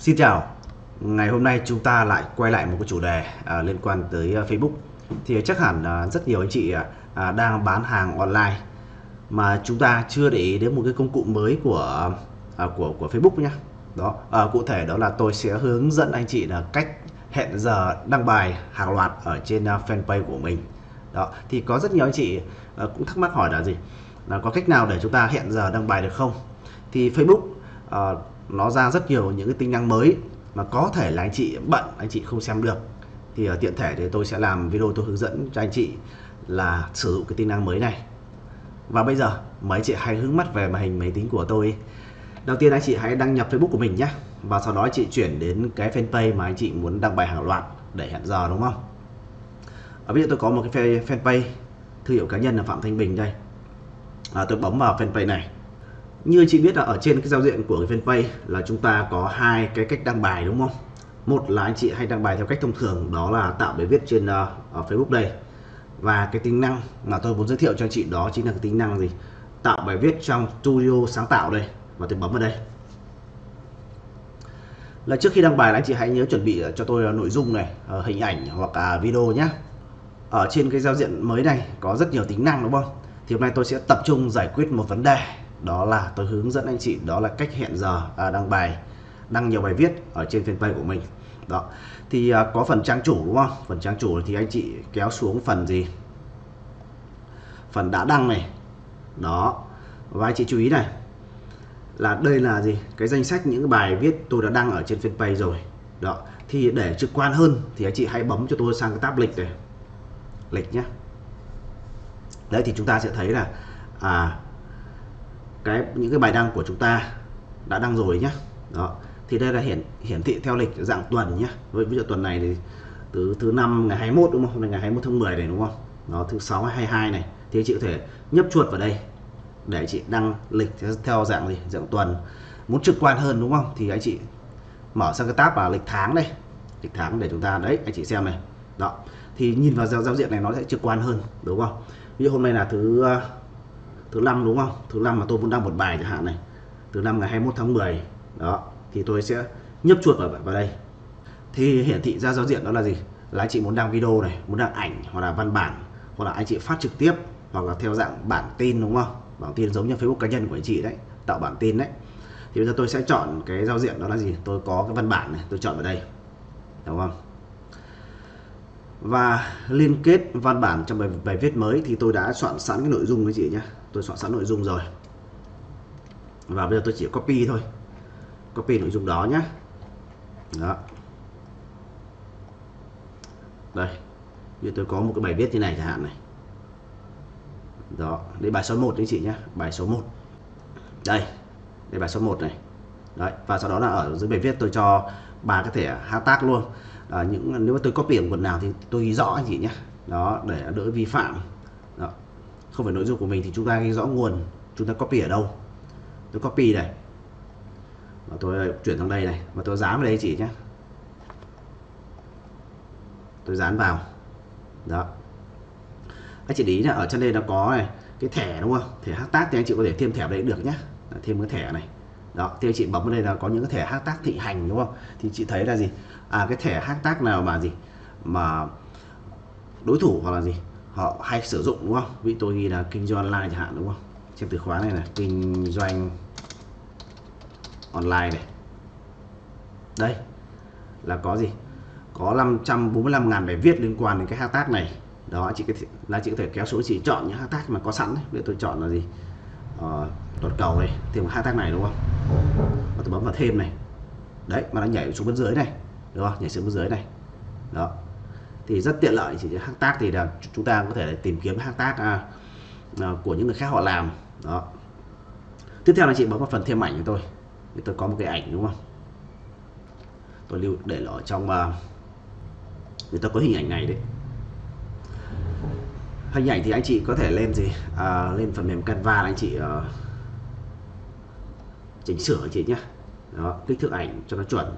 Xin chào, ngày hôm nay chúng ta lại quay lại một cái chủ đề à, liên quan tới à, Facebook. Thì chắc hẳn à, rất nhiều anh chị à, à, đang bán hàng online mà chúng ta chưa để ý đến một cái công cụ mới của à, của của Facebook nhé đó à, cụ thể đó là tôi sẽ hướng dẫn anh chị là cách hẹn giờ đăng bài hàng loạt ở trên à, fanpage của mình. Đó thì có rất nhiều anh chị à, cũng thắc mắc hỏi là gì? Là có cách nào để chúng ta hẹn giờ đăng bài được không? Thì Facebook uh, nó ra rất nhiều những cái tính năng mới mà có thể là anh chị bận anh chị không xem được. Thì ở tiện thể thì tôi sẽ làm video tôi hướng dẫn cho anh chị là sử dụng cái tính năng mới này. Và bây giờ mấy chị hãy hướng mắt về màn hình máy tính của tôi. Đầu tiên anh chị hãy đăng nhập Facebook của mình nhé và sau đó anh chị chuyển đến cái fanpage mà anh chị muốn đăng bài hàng loạt để hẹn giờ đúng không? Ở bây giờ tôi có một cái fanpage thương hiệu cá nhân là Phạm Thanh Bình đây. À, tôi bấm vào fanpage này như chị biết là ở trên cái giao diện của cái fanpage là chúng ta có hai cái cách đăng bài đúng không? Một là anh chị hay đăng bài theo cách thông thường đó là tạo bài viết trên uh, ở Facebook đây. Và cái tính năng mà tôi muốn giới thiệu cho anh chị đó chính là cái tính năng gì? Tạo bài viết trong studio sáng tạo đây và tôi bấm vào đây. Là trước khi đăng bài anh chị hãy nhớ chuẩn bị ờ, cho tôi ờ, nội dung này hình ảnh hoặc là video nhé ở trên cái giao diện mới này có rất nhiều tính năng đúng không? Thì hôm nay tôi sẽ tập trung giải quyết một vấn đề đó là tôi hướng dẫn anh chị đó là cách hẹn giờ à, đăng bài đăng nhiều bài viết ở trên fanpage của mình. Đó. Thì à, có phần trang chủ đúng không? Phần trang chủ thì anh chị kéo xuống phần gì? Phần đã đăng này. Đó. Và anh chị chú ý này là đây là gì? Cái danh sách những bài viết tôi đã đăng ở trên fanpage rồi. Đó. Thì để trực quan hơn thì anh chị hãy bấm cho tôi sang cái tab lịch này. Lịch nhé đấy thì chúng ta sẽ thấy là à cái những cái bài đăng của chúng ta đã đăng rồi nhé đó. Thì đây là hiển hiển thị theo lịch dạng tuần nhé với ví dụ tuần này thì từ thứ năm ngày 21 đúng không? Hôm nay ngày 21 tháng 10 này đúng không? Nó thứ sáu 22 này. Thì chị có thể nhấp chuột vào đây để chị đăng lịch theo dạng gì? Dạng tuần. Muốn trực quan hơn đúng không? Thì anh chị mở sang cái tab là lịch tháng đây. Lịch tháng để chúng ta đấy anh chị xem này. Đó. Thì nhìn vào giao, giao diện này nó sẽ trực quan hơn đúng không? Ví dụ hôm nay là thứ thứ năm đúng không? Thứ năm mà tôi muốn đăng một bài chẳng hạn này. Thứ năm ngày 21 tháng 10 đó, thì tôi sẽ nhấp chuột vào vào đây. Thì hiển thị ra giao diện đó là gì? Là anh chị muốn đăng video này, muốn đăng ảnh, hoặc là văn bản, hoặc là anh chị phát trực tiếp, hoặc là theo dạng bản tin đúng không? Bản tin giống như Facebook cá nhân của anh chị đấy, tạo bản tin đấy. Thì bây giờ tôi sẽ chọn cái giao diện đó là gì? Tôi có cái văn bản này, tôi chọn vào đây. Đúng không? Và liên kết văn bản trong bài, bài viết mới thì tôi đã soạn sẵn cái nội dung với chị nhé tôi soạn sẵn nội dung rồi. Và bây giờ tôi chỉ copy thôi. Copy nội dung đó nhé đó. Đây. Như tôi có một cái bài viết như này chẳng hạn này. Đó. Đây bài số 1 đấy chị nhé bài số 1 đây. Đây bài số 1 này. Đấy. Và sau đó là ở dưới bài viết tôi cho ba cái thẻ hashtag luôn à, những nếu mà tôi copy ở quần nào thì tôi ghi rõ anh chị nhé đó để đỡ vi phạm. Đó. không phải nội dung của mình thì chúng ta ghi rõ nguồn chúng ta copy ở đâu. Tôi copy này. Và tôi chuyển sang đây này. Và tôi dán vào đây chị nhé tôi dán vào. Đó. Anh chị để ý là ở trên đây nó có này cái thẻ đúng không? Thẻ hashtag thì anh chị có thể thêm thẻ đấy được nhé thêm cái thẻ này đó thì chị bấm vào đây là có những cái thẻ hashtag thị hành đúng không? Thì chị thấy là gì? À cái thẻ hashtag nào mà gì? Mà đối thủ hoặc là gì? Họ hay sử dụng đúng không? Ví tôi ghi là kinh doanh online chẳng hạn đúng không? Trên từ khóa này là kinh doanh online này. Đây là có gì? Có 545.000 bài viết liên quan đến cái hashtag này. Đó chị cái là chị có thể kéo xuống chị chọn những hashtag mà có sẵn đấy. Bây giờ tôi chọn là gì? Uh, toàn cầu này thêm một tác này đúng không? Và tôi bấm vào thêm này. Đấy mà nó nhảy xuống bên dưới này đúng không? Nhảy xuống bên dưới này. Đó. Thì rất tiện lợi chỉ tác thì là chúng ta có thể tìm kiếm hashtag à, à, của những người khác họ làm. Đó. Tiếp theo là chị bấm vào phần thêm ảnh của tôi thì tôi có một cái ảnh đúng không? Tôi lưu để ở trong uh, người ta có hình ảnh này đấy hình ảnh thì anh chị có thể lên gì? À, lên phần mềm Canva anh chị uh, chỉnh sửa chị nhé đó kích thước ảnh cho nó chuẩn.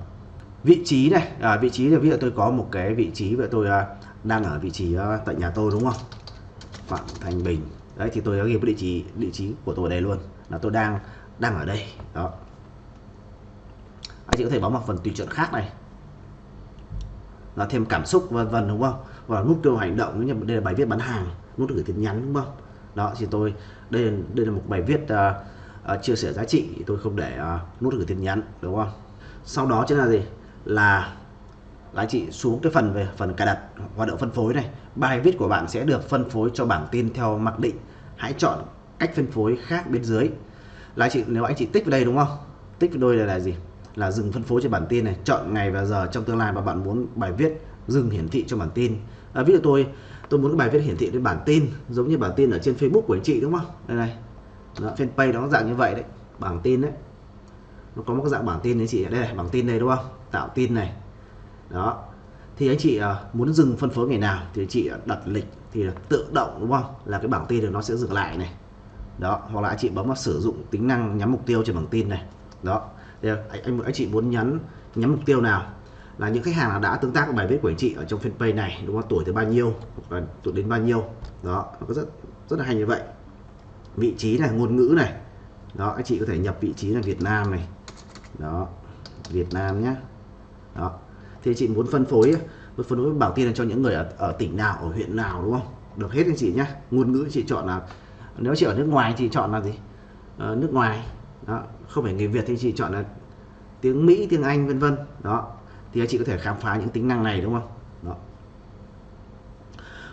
Vị trí này à, vị trí là ví dụ tôi có một cái vị trí và tôi à, đang ở vị trí à, tại nhà tôi đúng không? Phạm Thành Bình. Đấy thì tôi đã ghi địa chỉ địa chỉ của tôi ở đây luôn là tôi đang đang ở đây. Đó. Anh chị có thể bấm vào phần tùy chọn khác này. Là thêm cảm xúc vân vân đúng không? Và nút kêu hành động như đây là bài viết bán hàng nút gửi tin nhắn đúng không? Đó thì tôi đây đây là một bài viết uh, uh, chia sẻ giá trị thì tôi không để uh, nút gửi tin nhắn đúng không? Sau đó chính là gì? Là là anh chị xuống cái phần về phần cài đặt hoạt động phân phối này. Bài viết của bạn sẽ được phân phối cho bảng tin theo mặc định. Hãy chọn cách phân phối khác bên dưới. Là anh chị nếu anh chị tích vào đây đúng không? Tích vào đôi này là gì? Là dừng phân phối cho bản tin này. Chọn ngày và giờ trong tương lai mà bạn muốn bài viết dừng hiển thị cho bản tin. À, ví dụ tôi tôi muốn cái bài viết hiển thị trên bản tin giống như bản tin ở trên Facebook của anh chị đúng không? Đây này đó, fanpage nó dạng như vậy đấy bảng tin đấy. Nó có một cái dạng bảng tin đấy chị đây này bảng tin đây đúng không? Tạo tin này. Đó. Thì anh chị à, muốn dừng phân phối ngày nào thì chị à, đặt lịch thì tự động đúng không? Là cái bảng tin thì nó sẽ dừng lại này. Đó hoặc là anh chị bấm vào sử dụng tính năng nhắm mục tiêu trên bảng tin này. Đó. Thì anh, anh anh chị muốn nhắn nhắm mục tiêu nào? Là những khách hàng nào đã tương tác với bài viết của anh chị ở trong fanpage này đúng không? Tuổi từ bao nhiêu hoặc là tuổi đến bao nhiêu? Đó nó có rất rất là hay như vậy vị trí này ngôn ngữ này. Đó anh chị có thể nhập vị trí là Việt Nam này. Đó Việt Nam nhé đó. Thì chị muốn phân phối muốn phân phối bảo tin cho những người ở, ở tỉnh nào ở huyện nào đúng không? Được hết anh chị nhé ngôn ngữ chị chọn là nếu chị ở nước ngoài chị chọn là gì? Ờ, nước ngoài. Đó không phải người Việt thì chị chọn là tiếng Mỹ tiếng Anh vân vân. Đó. Thì anh chị có thể khám phá những tính năng này đúng không?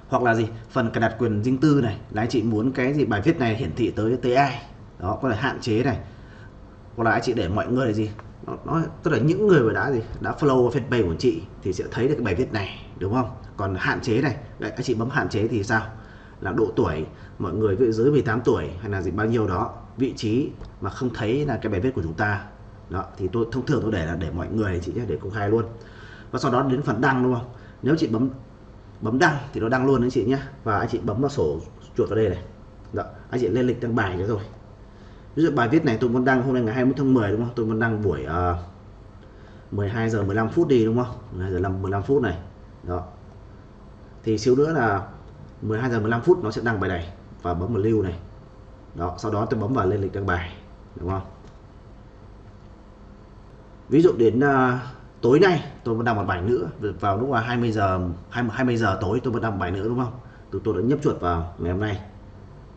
Hoặc là gì? Phần cài đặt quyền riêng tư này. Là anh chị muốn cái gì? Bài viết này hiển thị tới tới ai? Đó có thể hạn chế này. Hoặc là anh chị để mọi người là gì? Nó, nó tức là những người mà đã gì? Đã follow fanpage của chị thì sẽ thấy được cái bài viết này đúng không? Còn hạn chế này. Đấy, anh chị bấm hạn chế thì sao? Là độ tuổi mọi người dưới 18 tuổi hay là gì bao nhiêu đó vị trí mà không thấy là cái bài viết của chúng ta. Đó thì tôi thông thường tôi để là để mọi người chị nhé để công khai luôn. Và sau đó đến phần đăng đúng không? Nếu chị bấm bấm đăng thì nó đăng luôn anh chị nhé và anh chị bấm vào sổ chuột vào đây này. Đó anh chị lên lịch đăng bài cho rồi ví dụ bài viết này tôi muốn đăng hôm nay ngày 21 tháng 10 đúng không? Tôi muốn đăng buổi ờ, uh, 12 giờ 15 phút đi đúng không? 12 giờ 15 phút này. Đó. Thì xíu nữa là 12 giờ 15 phút nó sẽ đăng bài này và bấm vào lưu này. Đó sau đó tôi bấm vào lên lịch đăng bài đúng không? Ví dụ đến uh, tối nay tôi vẫn đăng một bài nữa vào lúc là 20 giờ 20, 20 giờ tối tôi vẫn đăng một bài nữa đúng không? Tôi tôi đã nhấp chuột vào ngày hôm nay.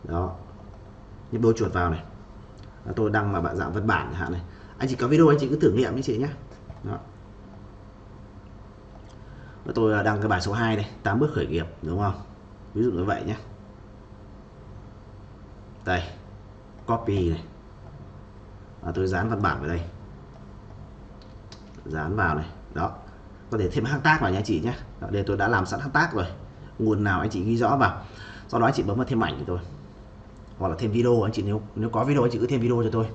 Đó. Nhấp đôi chuột vào này. Tôi đăng mà bạn dạng văn bản hạn này. Anh chỉ có video anh chị cứ thử nghiệm với chị nhé đó. tôi đăng cái bài số 2 này 8 bước khởi nghiệp đúng không? Ví dụ như vậy nhé đây. Copy này. Và tôi dán văn bản vào đây dán vào này. Đó. Có thể thêm hashtag vào nha chị nhé. Đây tôi đã làm sẵn hashtag rồi. Nguồn nào anh chị ghi rõ vào. Sau đó anh chị bấm vào thêm ảnh cho tôi. Hoặc là thêm video anh chị, nếu nếu có video anh chị cứ thêm video cho tôi.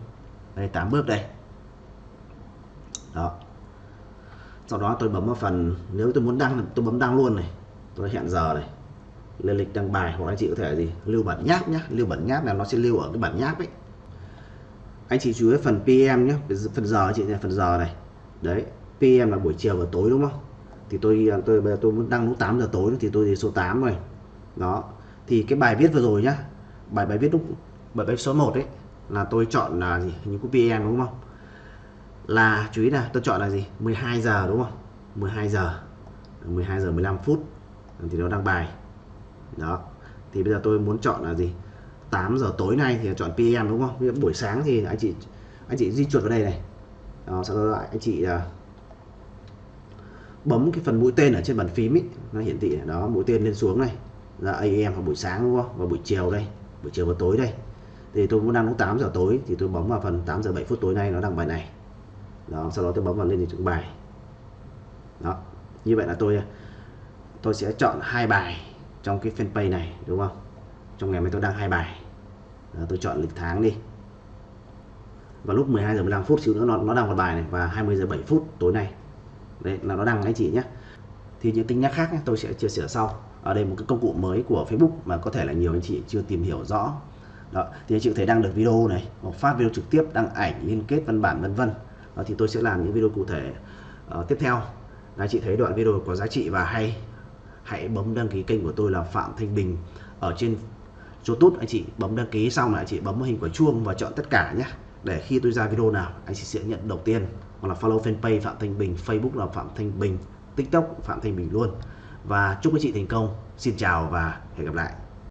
Đây 8 bước đây. Đó. Sau đó tôi bấm vào phần, nếu tôi muốn đăng, tôi bấm đăng luôn này. Tôi hẹn giờ này. Lên lịch đăng bài hoặc anh chị có thể gì, lưu bản nháp nhé lưu bản nháp là nó sẽ lưu ở cái bản nháp ấy. Anh chị chú ý phần PM nhé phần giờ chị này phần giờ này đấy PM là buổi chiều và tối đúng không? Thì tôi tôi, bây giờ tôi muốn đăng lúc 8 giờ tối thì tôi thì số 8 rồi. Đó, thì cái bài viết vừa rồi nhá, bài bài viết lúc, bài viết số 1 ấy, là tôi chọn là gì? Những cái PM đúng không? Là, chú ý là tôi chọn là gì? 12 giờ đúng không? 12 giờ. 12 giờ 15 phút. Thì nó đăng bài. Đó, thì bây giờ tôi muốn chọn là gì? 8 giờ tối nay thì chọn PM đúng không? Buổi sáng thì anh chị anh chị di chuột vào đây này đó, sau đó lại anh chị à, bấm cái phần mũi tên ở trên bàn phím ấy, nó hiển thị đó mũi tên lên xuống này là AM vào buổi sáng đúng không? Và buổi chiều đây buổi chiều và tối đây. Thì tôi muốn đăng lúc 8 giờ tối thì tôi bấm vào phần 8 giờ 7 phút tối nay nó đăng bài này. Đó sau đó tôi bấm vào lên trình bài. Đó như vậy là tôi à, tôi sẽ chọn hai bài trong cái fanpage này đúng không? Trong ngày mai tôi đăng hai bài. Đó, tôi chọn lịch tháng đi và lúc 12 giờ 15 phút xíu nữa nó nó đang một bài này và 20 giờ 7 phút tối nay. Đấy là nó đăng anh chị nhé. Thì những tính năng khác tôi sẽ chia sẻ sau. Ở đây một cái công cụ mới của Facebook mà có thể là nhiều anh chị chưa tìm hiểu rõ. Đó thì anh chị có thể đăng được video này hoặc phát video trực tiếp đăng ảnh liên kết văn bản vân vân. Thì tôi sẽ làm những video cụ thể uh, tiếp theo. Anh chị thấy đoạn video có giá trị và hay hãy bấm đăng ký kênh của tôi là Phạm Thanh Bình ở trên YouTube. Anh chị bấm đăng ký xong là anh chị bấm hình quả chuông và chọn tất cả nhé để khi tôi ra video nào, anh chị sẽ nhận đầu tiên. Hoặc là follow fanpage Phạm Thanh Bình, Facebook là Phạm Thanh Bình, TikTok Phạm Thanh Bình luôn. Và chúc các chị thành công. Xin chào và hẹn gặp lại.